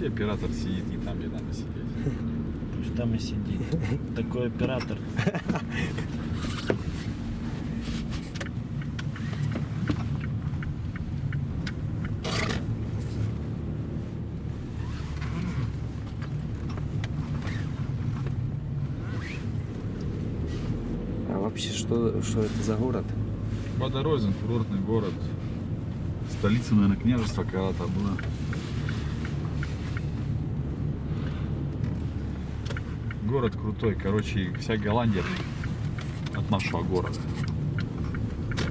вообще оператор сидит не там, где надо сидеть. Пусть там и сидит. Такой оператор. А вообще, что, что это за город? Подорозен, курортный город. Столица, наверное, княжества когда-то была. Город крутой. Короче, вся Голландия от нашего города.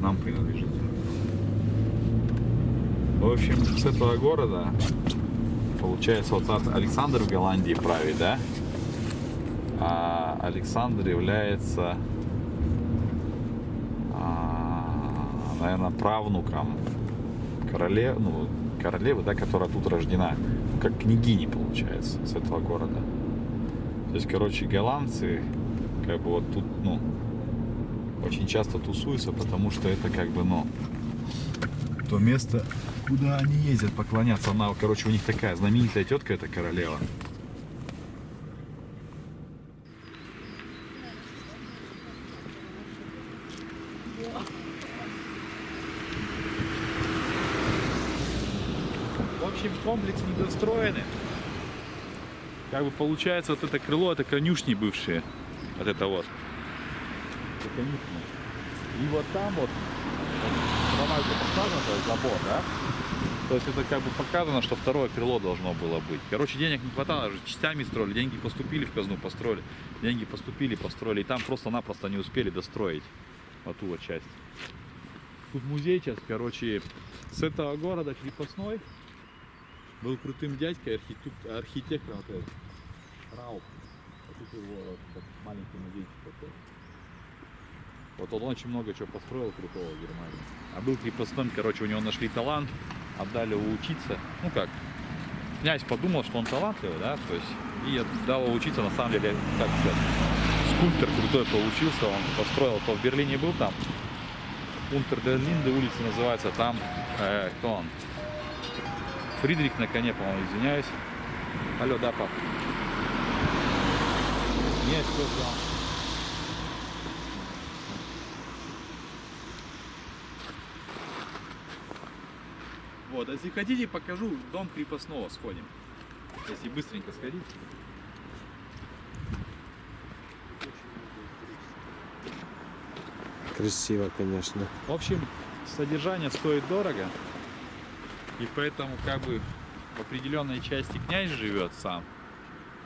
Нам принадлежит. В общем, с этого города, получается, вот от- Александр в Голландии правит, да? А Александр является наверное, правнуком королев, ну, королевы, да, которая тут рождена, как княгини, получается, с этого города. То есть, короче, голландцы, как бы вот тут, ну, очень часто тусуются, потому что это как бы, ну, то место, куда они ездят поклоняться. Она, короче, у них такая знаменитая тетка, это королева. В общем, комплекс недостроенный. Как бы получается, вот это крыло, это конюшни бывшие. Вот это вот. Это конюшни. И вот там вот, где поставлен этот забор, да? То есть это как бы показано, что второе крыло должно было быть. Короче, денег не хватало, уже частями строили, деньги поступили в казну, построили. Деньги поступили, построили. И там просто-напросто не успели достроить вот ту вот часть. Тут музей сейчас, короче, с этого города крепостной был крутым дядькой, архитек- архитектором вот. А тут его вот маленький музейчик такой. Вот он очень много чего построил крутого в Германии. А был крепостным, короче, у него нашли талант, отдали его учиться. Ну как, князь подумал, что он талантливый, да, то есть, и отдал его учиться, на самом деле, как сказать, скульптор крутой получился, он построил, то в Берлине был там, Унтердерлинде улица называется, там, э, кто он, Фридрих на коне, по-моему, извиняюсь. Алло, да, пап. Нет, все, все. Вот, а если хотите, покажу дом крепостного, сходим. Если быстренько сходить. Красиво, конечно. В общем, содержание стоит дорого. И поэтому как бы в определенной части князь живет сам,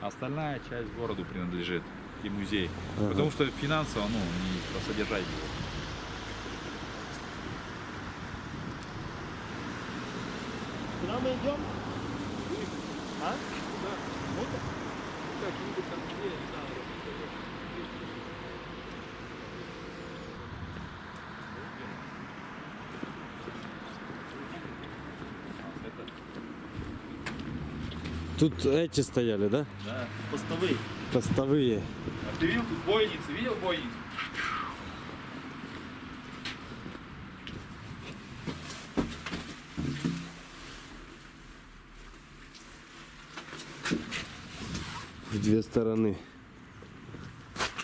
остальная часть городу принадлежит и музей. Ага. Потому что финансово, ну, не содержать его. Куда мы идем? А? Тут эти стояли, да? Да. Постовые. Постовые. А ты видел тут бойницы? Видел бойницу? В две стороны.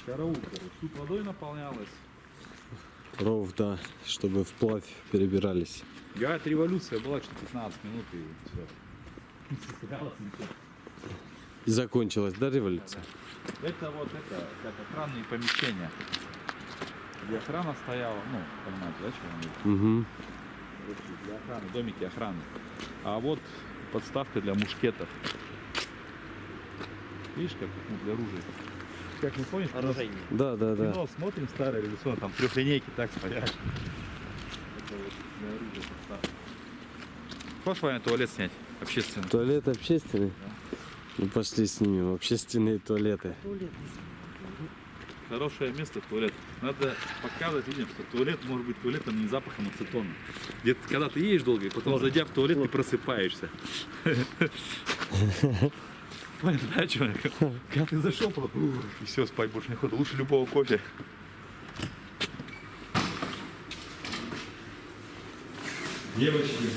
Караул, короче. Тут водой наполнялась. Ров, да, чтобы вплавь перебирались. Говорят, революция была что 15 минут и все. И закончилась, да, революция? Это вот это, как охранные помещения. Где охрана стояла, ну, понимаете, да, что они Угу. Для охраны, домики охраны. А вот подставка для мушкетов. Видишь, как ну, для оружия. Как не помнишь, мы Оружейник. Да, да, да. кино смотрим старое революционное, там трехлинейки так стоят. Это вот для оружия подставка. Хочешь военный туалет снять? Общественный. Туалет общественный? Ну пошли снимем общественные туалеты. Хорошее место туалет. Надо показывать людям, что туалет может быть туалетом не запахом ацетона. Где когда ты едешь долго, и потом зайдя в туалет, ты просыпаешься. Понял, да, человек? Когда ты зашел, и все, спать больше не ходу. Лучше любого кофе. Девочки,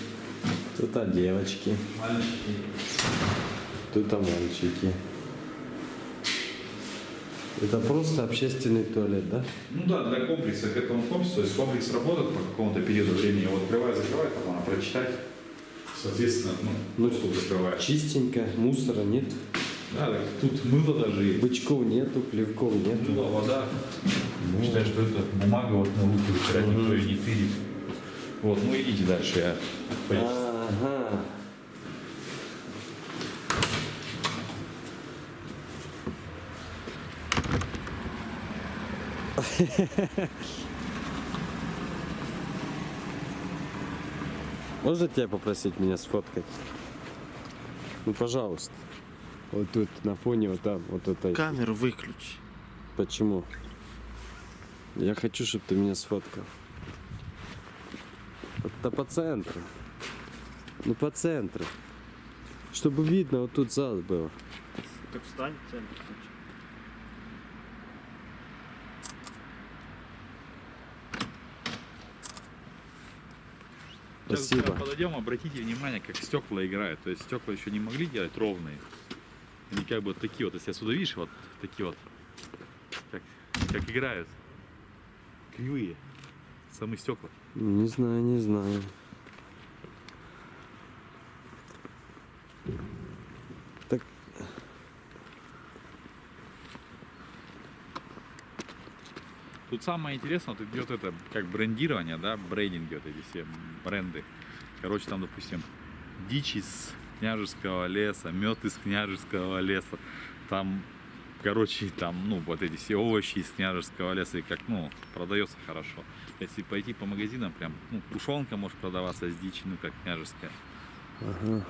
Тут а девочки. мальчики. Тут мальчики. Это просто общественный туалет, да? Ну да, для комплекса к этому комплексу, то есть комплекс работает по какому-то периоду времени, его открывай, закрывай, там надо прочитать. Соответственно, ну, Ну, доступ закрываешь. Чистенько, мусора нет, Да, так тут мыло даже есть. бычков нету, плевков нету. Мыло, вода. Считаю, что это бумага вот на руки вытирать, никто ее не тырит. Вот, ну идите дальше, я пойду. Ага. Можно тебя попросить меня сфоткать? Ну, пожалуйста. Вот тут, на фоне, вот там, вот это. Камеру выключи. Почему? Я хочу, чтобы ты меня сфоткал. Это по центру. Ну, по центру. Чтобы видно, вот тут зал было. Так встань в центр. Сейчас, Спасибо. подойдем, обратите внимание, как стекла играют. То есть стекла еще не могли делать ровные. Они как бы вот такие вот, если отсюда видишь, вот такие вот, как, как играют. Кривые. Самые стекла. Не знаю, не знаю. Тут самое интересное, вот идет это как брендирование, да, брендинги, вот эти все бренды. Короче, там, допустим, дичь из княжеского леса, мед из княжеского леса, там, короче, там, ну, вот эти все овощи из княжеского леса, и как, ну, продается хорошо. Если пойти по магазинам, прям, ну, тушенка может продаваться с дичи, ну, как княжеская. Ага.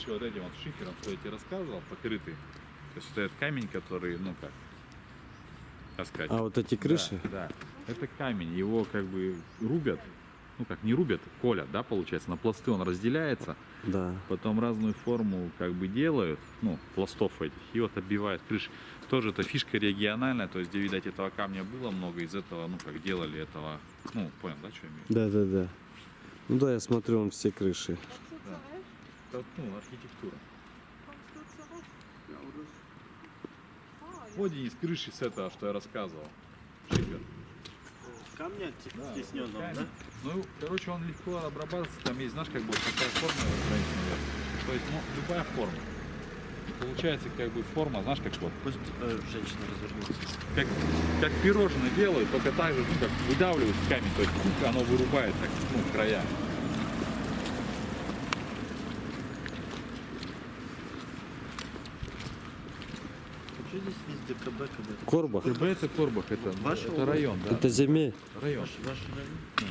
Крыши вот этим вот шифером, что я тебе рассказывал, покрыты. То есть это камень, который, ну как, как сказать, А вот эти крыши? Да, да. Это камень, его как бы рубят, ну как не рубят, колят, да, получается, на пласты он разделяется, Да. потом разную форму как бы делают, ну, пластов этих, и вот оббивают крыши. Тоже это фишка региональная, то есть где, видать, этого камня было много, из этого, ну, как делали этого, ну, понял, да, что я имею? Да, да, да. Ну да, я смотрю, он все крыши. Это, ну, архитектура. Вот из крыши с этого, что я рассказывал. Шифер. Камня Да, стесненного, камень. да? Ну, короче, он легко обрабатывается. Там есть, знаешь, как бы такая форма. То есть, ну, любая форма. Получается, как бы форма, знаешь, как вот, Пусть э, женщина развернется. как, как пирожные делают, только так же, ну, как выдавливают камень. То есть, кука, оно вырубает, так, ну, края. Что здесь везде КБ, КБ? Корбах. ТБ это Корбах, это, Ваш это район, да? Это земель. Район. Ваш, ваш район?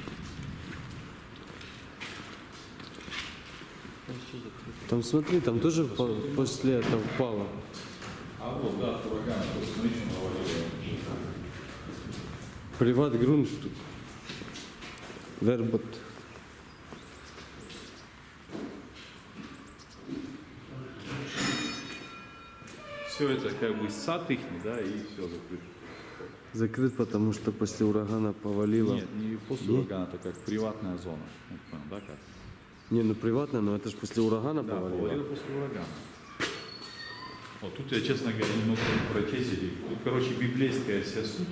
Там смотри, там тоже по- после этого упало. А вот, да, ураган, смотри, что навалило. Приват грунт. Вербот. Все это как бы сад их, да, и все закрыто. Закрыт, потому что после урагана повалило. Нет, не после Нет? урагана, это как приватная зона. Понял, да, как? Не, ну приватно, но это же после урагана Да, повалило. повалило после урагана. Вот тут я, честно говоря, не прочесть. эти- Тут, короче, библейская вся суть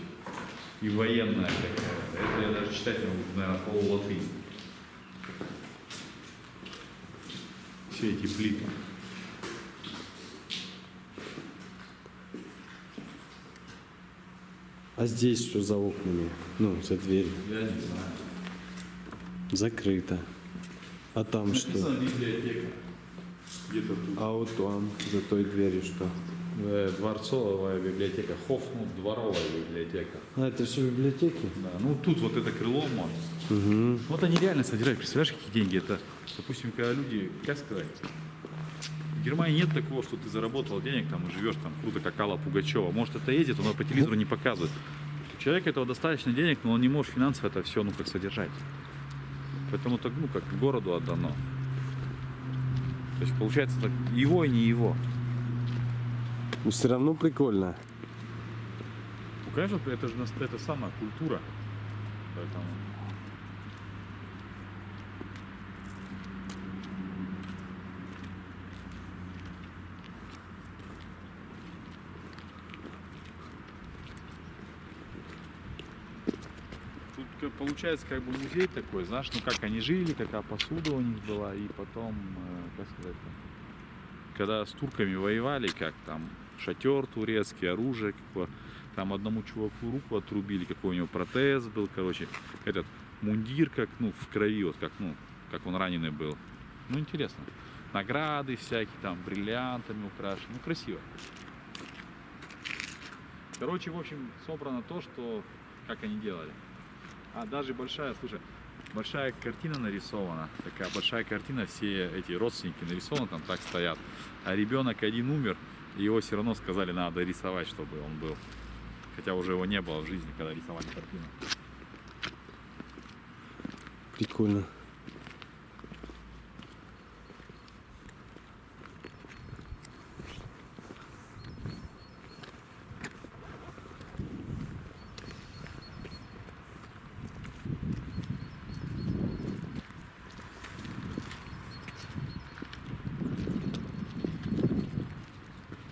и военная какая-то. Это я даже читать не могу, наверное, полу латынь. Все эти плиты. А здесь что за окнами? Ну, за дверью. Я не знаю. Закрыто. А там что? Написано библиотека. Где-то тут. А вот там, за той дверью что? Э, Дворцовая библиотека. Хоф, ну, дворовая библиотека. А, это все библиотеки? Да, ну тут вот это крыло можно. Угу. Вот они реально содержат. Представляешь, какие деньги? Это, допустим, когда люди, как сказать, Германии нет такого, что ты заработал денег там и живешь там круто, как Алла Пугачева. Может, это ездит, но по телевизору не показывает. У человека этого достаточно денег, но он не может финансово это все, ну, как содержать. Поэтому так, ну, как городу отдано. То есть получается так его и не его. Но все равно прикольно. Ну, конечно, это же это самая культура. Поэтому... Тут как получается как бы музей такой, знаешь, ну как они жили, какая посуда у них была, и потом, э, как сказать, когда с турками воевали, как там шатер турецкий, оружие, какое, там одному чуваку руку отрубили, какой у него протез был, короче, этот мундир как, ну, в крови, вот как, ну, как он раненый был. Ну, интересно. Награды всякие, там, бриллиантами украшены, ну, красиво. Короче, в общем, собрано то, что, как они делали. А даже большая, слушай, большая картина нарисована, такая большая картина, все эти родственники нарисованы, там так стоят. А ребенок один умер, и его все равно сказали, надо рисовать, чтобы он был. Хотя уже его не было в жизни, когда рисовали картину. Прикольно.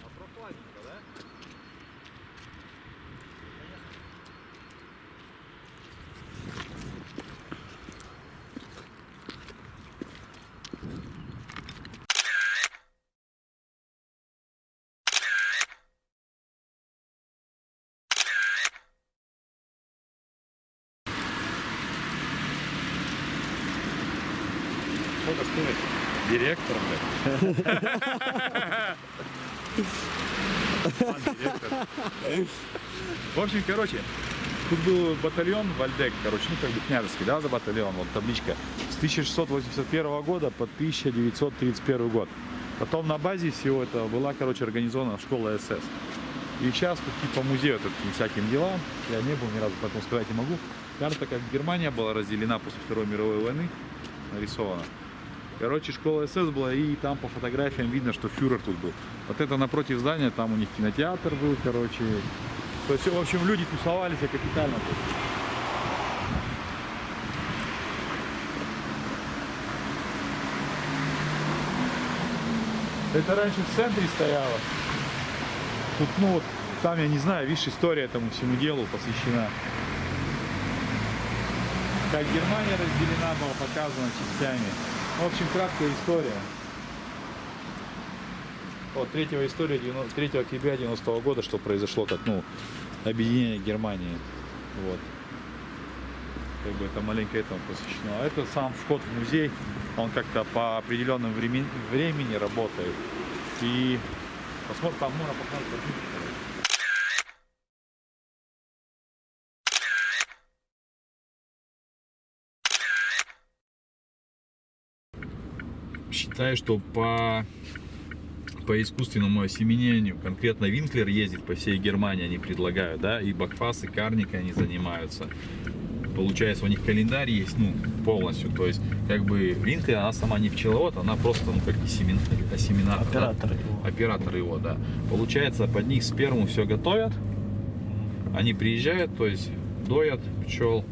А прохладненько, да? Сколько стоит? Директор, блядь. В общем, короче, тут был батальон Вальдек, короче, ну как бы княжеский, да, за батальон, вот табличка, с 1681 года по 1931 год. Потом на базе всего этого была, короче, организована школа СС. И сейчас тут типа музей вот этим всяким делам, я не был ни разу, поэтому сказать не могу. Карта, как Германия была разделена после Второй мировой войны, нарисована. Короче, школа СС была, и там по фотографиям видно, что фюрер тут был. Вот это напротив здания, там у них кинотеатр был, короче. То есть, в общем, люди тусовались капитально тут. Это раньше в центре стояло. Тут, ну вот, там, я не знаю, видишь, история этому всему делу посвящена. Как Германия разделена была, показана частями. В общем, краткая история. Вот, третьего история 90 3 октября 90 года, что произошло, как, ну, объединение Германии. Вот. Как бы это маленько этому посвящено. А это сам вход в музей, он как-то по определенным времени, времени работает. И посмотрим, там можно посмотреть Считаю, что по, по искусственному осеменению конкретно Винклер ездит по всей Германии, они предлагают, да, и Бакфас, и Карника они занимаются. Получается, у них календарь есть, ну, полностью, то есть, как бы, Винклер, она сама не пчеловод, она просто, ну, как осемен, осеменатор. да. Оператор его. Оператор его, да. Получается, под них сперму все готовят, они приезжают, то есть, доят пчел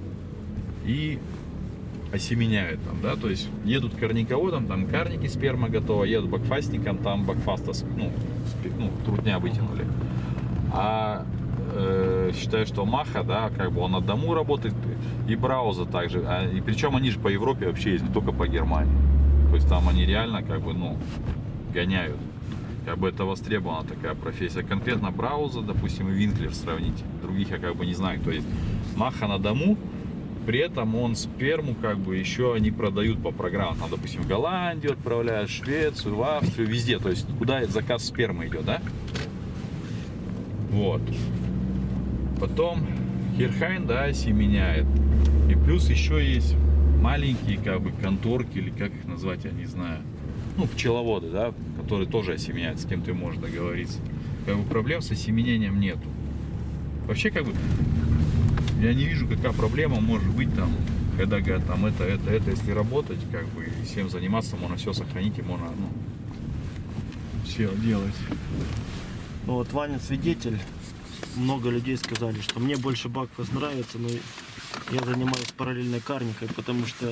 и осеменяют там, да, то есть едут карниководом, там карники сперма готова, едут бакфастником, там бакфаста, ну, ну, трудня вытянули. А э, считаю, что Маха, да, как бы он на дому работает, и Брауза также, а, и причем они же по Европе вообще есть, не только по Германии. То есть там они реально как бы, ну, гоняют. Как бы это востребована такая профессия. Конкретно Брауза, допустим, и Винклер сравнить. Других я как бы не знаю. То есть Маха на дому, при этом он сперму как бы еще они продают по программам. Там, допустим, в Голландию отправляют, в Швецию, в Австрию, везде. То есть куда заказ спермы идет, да? Вот. Потом Херхайн, да, семеняет. И плюс еще есть маленькие как бы конторки, или как их назвать, я не знаю. Ну, пчеловоды, да, которые тоже осеменяют, с кем ты можешь договориться. Как бы проблем с осеменением нету. Вообще, как бы, я не вижу, какая проблема может быть там, когда говорят, там это, это, это, если работать, как бы, и всем заниматься, можно все сохранить, и можно, ну, все делать. Ну Вот Ваня свидетель. Много людей сказали, что мне больше Бакфас нравится, но я занимаюсь параллельной карникой, потому что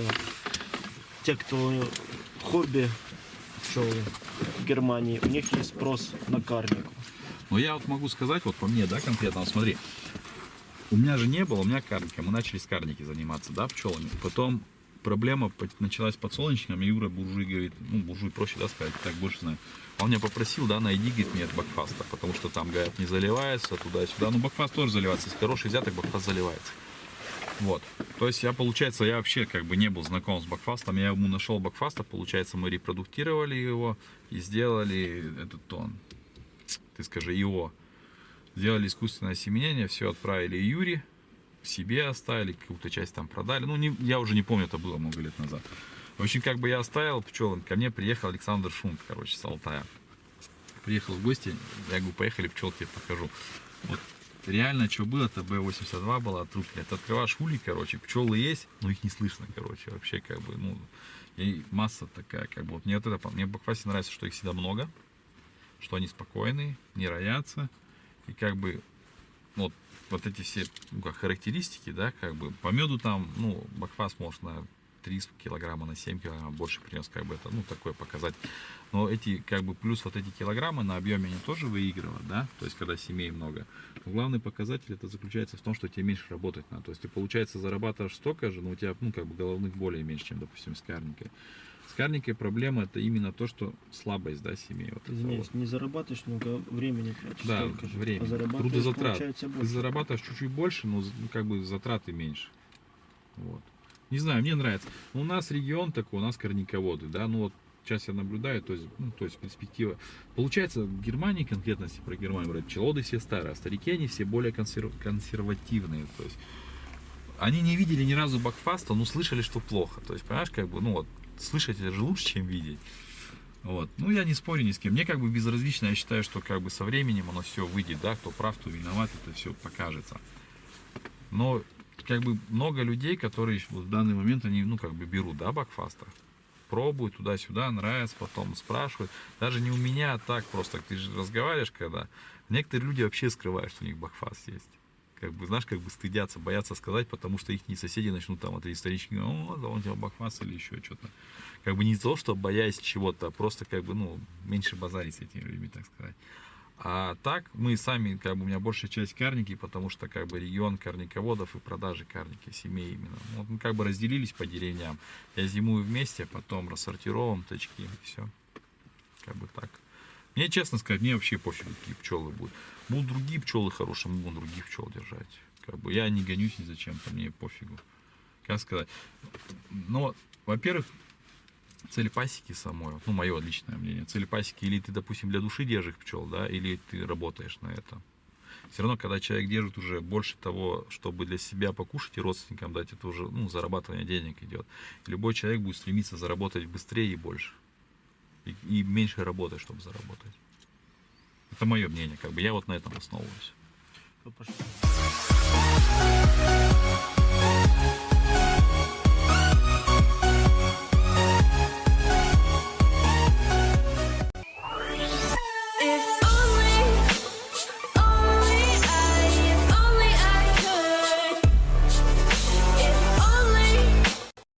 те, кто хобби пчелы в Германии, у них есть спрос на карнику. Но я вот могу сказать, вот по мне, да, конкретно, вот смотри, у меня же не было, у меня карника, мы начали с карники заниматься, да, пчелами. Потом проблема началась с подсолнечником, и Юра буржуй говорит, ну, буржуй проще, да, сказать, так больше знаю. Он меня попросил, да, найди, говорит, мне от бакфаста, потому что там, говорят, не заливается туда-сюда. Ну, бакфаст тоже заливается, если хороший взяток, бакфаст заливается. Вот. То есть я, получается, я вообще как бы не был знаком с бакфастом. Я ему нашел бакфаста, получается, мы репродуктировали его и сделали этот тон. Ты скажи, его. Сделали искусственное осеменение, все отправили Юре, себе оставили, какую-то часть там продали. Ну, не, я уже не помню, это было много лет назад. В общем, как бы я оставил пчелам, ко мне приехал Александр Шунт, короче, с Алтая. Приехал в гости, я говорю, поехали, пчел тебе покажу. Вот реально, что было, это Б-82 была трупная. Ты открываешь улей, короче, пчелы есть, но их не слышно, короче, вообще, как бы, ну, и масса такая, как бы, вот мне вот это, мне в нравится, что их всегда много, что они спокойные, не роятся, и как бы, вот, вот эти все ну, как характеристики, да, как бы, по меду там, ну, Бакфас может на 3 килограмма, на 7 килограмм больше принес, как бы, это, ну, такое показать. Но эти, как бы, плюс вот эти килограммы на объеме они тоже выигрывают, да, то есть, когда семей много. Но главный показатель это заключается в том, что тебе меньше работать надо. То есть, ты, получается, зарабатываешь столько же, но у тебя, ну, как бы, головных болей меньше, чем, допустим, с карникой. С карникой проблема это именно то, что слабость, да, семей. Вот Извиняюсь, вот. не зарабатываешь много времени тратишь Да, столько же, время. а зарабатываешь, Трудозатрат. Ты зарабатываешь чуть-чуть больше, но ну, как бы затраты меньше. Вот. Не знаю, мне нравится. У нас регион такой, у нас корниководы, да, ну вот сейчас я наблюдаю, то есть, ну, то есть перспектива. Получается, в Германии, конкретно если про Германию брать, пчеловоды все старые, а старики они все более консер- консервативные. То есть они не видели ни разу бакфаста, но слышали, что плохо. То есть, понимаешь, как бы, ну вот, слышать это же лучше, чем видеть. Вот. Ну, я не спорю ни с кем. Мне как бы безразлично, я считаю, что как бы со временем оно все выйдет, да, кто прав, кто виноват, это все покажется. Но как бы много людей, которые вот в данный момент они, ну, как бы берут, да, бакфаста, пробуют туда-сюда, нравится, потом спрашивают. Даже не у меня, а так просто, ты же разговариваешь, когда некоторые люди вообще скрывают, что у них бакфаст есть. Как бы, знаешь, как бы стыдятся, боятся сказать, потому что их соседи начнут там, это исторически, о, да, он тебя бакфаст или еще что-то. Как бы не то, что боясь чего-то, а просто как бы, ну, меньше базарить с этими людьми, так сказать. А так мы сами, как бы у меня большая часть карники, потому что как бы регион карниководов и продажи карники, семей именно. Вот мы как бы разделились по деревням. Я зимую вместе, потом рассортировываем точки, все. Как бы так. Мне, честно сказать, мне вообще пофиг, какие пчелы будут. Будут другие пчелы хорошие, мы будем других пчел держать. Как бы я не гонюсь ни зачем, то мне пофигу. Как сказать? Но, во-первых, цель пасеки самой, ну, мое личное мнение, цель пасеки, или ты, допустим, для души держишь пчел, да, или ты работаешь на это. Все равно, когда человек держит уже больше того, чтобы для себя покушать и родственникам дать, это уже, ну, зарабатывание денег идет. И любой человек будет стремиться заработать быстрее и больше. И, и меньше работать, чтобы заработать. Это мое мнение, как бы я вот на этом основываюсь.